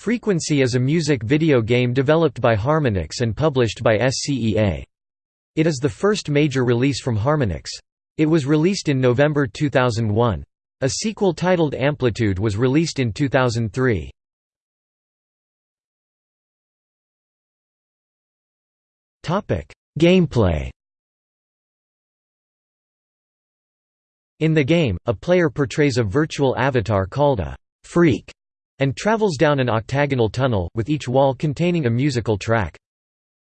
Frequency is a music video game developed by Harmonix and published by SCEA. It is the first major release from Harmonix. It was released in November 2001. A sequel titled Amplitude was released in 2003. Gameplay In the game, a player portrays a virtual avatar called a «freak» and travels down an octagonal tunnel, with each wall containing a musical track.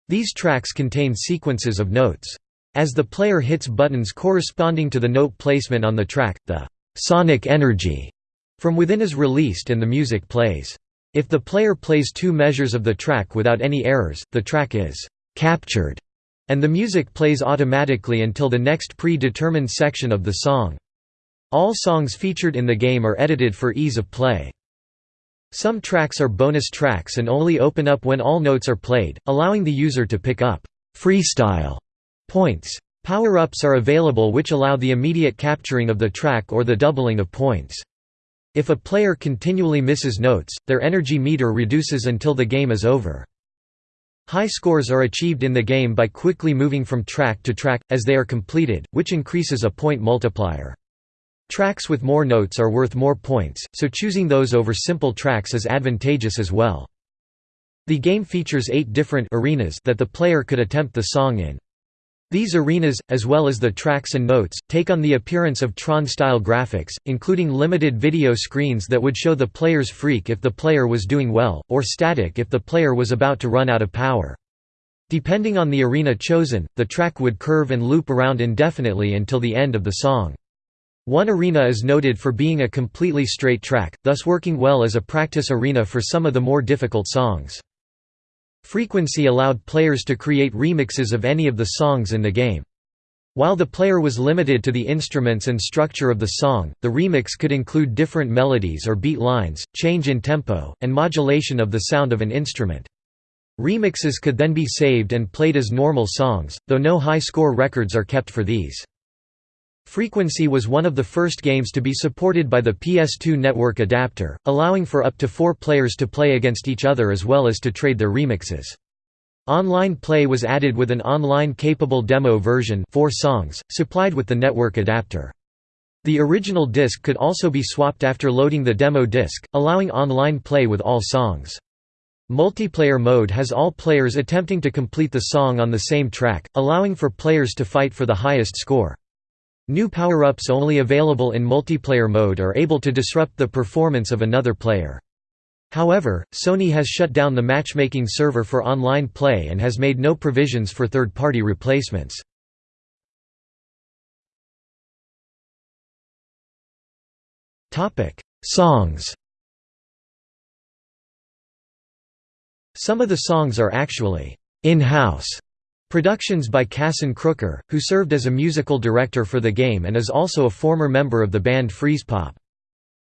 These tracks contain sequences of notes. As the player hits buttons corresponding to the note placement on the track, the «sonic energy» from within is released and the music plays. If the player plays two measures of the track without any errors, the track is «captured» and the music plays automatically until the next pre-determined section of the song. All songs featured in the game are edited for ease of play. Some tracks are bonus tracks and only open up when all notes are played, allowing the user to pick up freestyle points. Power-ups are available which allow the immediate capturing of the track or the doubling of points. If a player continually misses notes, their energy meter reduces until the game is over. High scores are achieved in the game by quickly moving from track to track, as they are completed, which increases a point multiplier. Tracks with more notes are worth more points, so choosing those over simple tracks is advantageous as well. The game features eight different arenas that the player could attempt the song in. These arenas, as well as the tracks and notes, take on the appearance of Tron-style graphics, including limited video screens that would show the player's freak if the player was doing well, or static if the player was about to run out of power. Depending on the arena chosen, the track would curve and loop around indefinitely until the end of the song. One arena is noted for being a completely straight track, thus working well as a practice arena for some of the more difficult songs. Frequency allowed players to create remixes of any of the songs in the game. While the player was limited to the instruments and structure of the song, the remix could include different melodies or beat lines, change in tempo, and modulation of the sound of an instrument. Remixes could then be saved and played as normal songs, though no high score records are kept for these. Frequency was one of the first games to be supported by the PS2 network adapter, allowing for up to four players to play against each other as well as to trade their remixes. Online play was added with an online-capable demo version four songs, supplied with the network adapter. The original disc could also be swapped after loading the demo disc, allowing online play with all songs. Multiplayer mode has all players attempting to complete the song on the same track, allowing for players to fight for the highest score. New power-ups only available in multiplayer mode are able to disrupt the performance of another player. However, Sony has shut down the matchmaking server for online play and has made no provisions for third-party replacements. Songs Some of the songs are actually in-house Productions by Kasson Crooker, who served as a musical director for the game and is also a former member of the band Freezepop.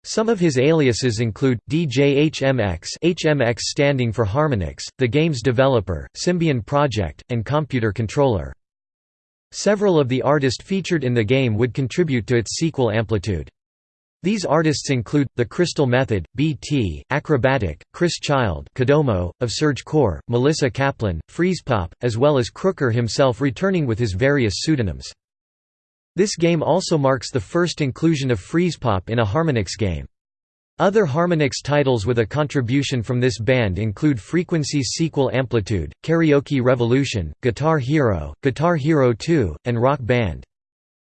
Some of his aliases include, DJ HMX HMX standing for Harmonix, the game's developer, Symbion Project, and Computer Controller. Several of the artists featured in the game would contribute to its sequel Amplitude. These artists include, The Crystal Method, BT, Akrobatik, Chris Child Kodomo, of Surge Core, Melissa Kaplan, Freezepop, as well as Crooker himself returning with his various pseudonyms. This game also marks the first inclusion of Freezepop in a Harmonix game. Other Harmonix titles with a contribution from this band include Frequency's sequel Amplitude, Karaoke Revolution, Guitar Hero, Guitar Hero 2, and Rock Band.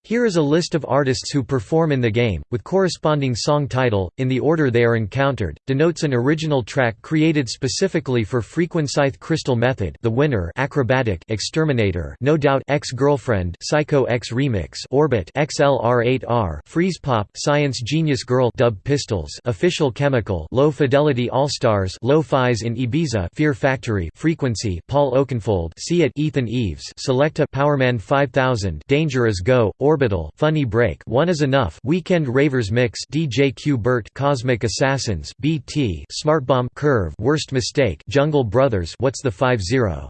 Here is a list of artists who perform in the game, with corresponding song title, in the order they are encountered, denotes an original track created specifically for Frequencyth Crystal Method the winner Akrobatik Exterminator No Doubt Ex-Girlfriend Psycho X Remix Orbit XLR8R Freezepop Science Genius Girl Dub Pistols Official Chemical Lo Fidelity Allstars Lo-Fi's in Ibiza Fear Factory Frequency Paul Oakenfold See it Ethan Eves Selecta Powerman 5000 Danger is Go Orbital Funny Break One is Enough Weekend Ravers Mix DJ Q Bert Cosmic Assassins BT Smartbomb Curve Worst Mistake Jungle Brothers What's the 50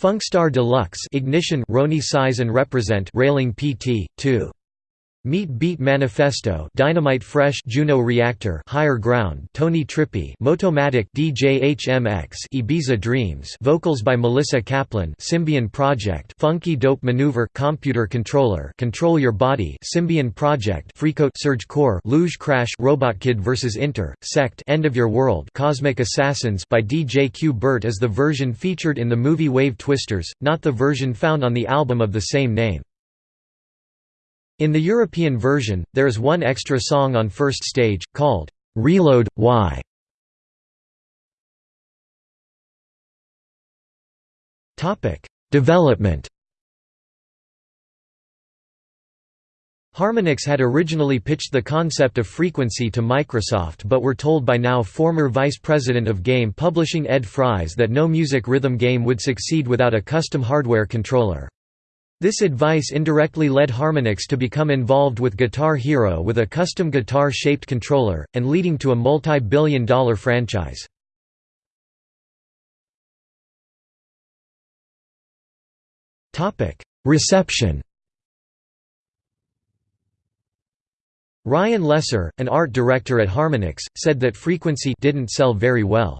Funkstar Deluxe Ignition Roni Size and Reprazent Railing PT 2 Meat Beat Manifesto Dynamite Fresh Juno Reactor Higher Ground Tony Trippy Motomatic DJHMX Ibiza Dreams Vocals by Melissa Kaplan Symbion Project Funky Dope Maneuver Computer Controller Control Your Body Symbion Project Freakout Surge Core Luge Crash Robot Kid vs Inter Sect End of Your World Cosmic Assassins by DJ Q Bert is the version featured in the movie Wave Twisters, not the version found on the album of the same name. In the European version, there is one extra song on first stage, called, "'Reload, Why?' Development Harmonix had originally pitched the concept of frequency to Microsoft but were told by now former vice president of game publishing Ed Fries that no music rhythm game would succeed without a custom hardware controller. This advice indirectly led Harmonix to become involved with Guitar Hero with a custom guitar-shaped controller, and leading to a multi-billion dollar franchise. Reception Ryan Lesser, an art director at Harmonix, said that Frequency didn't sell very well.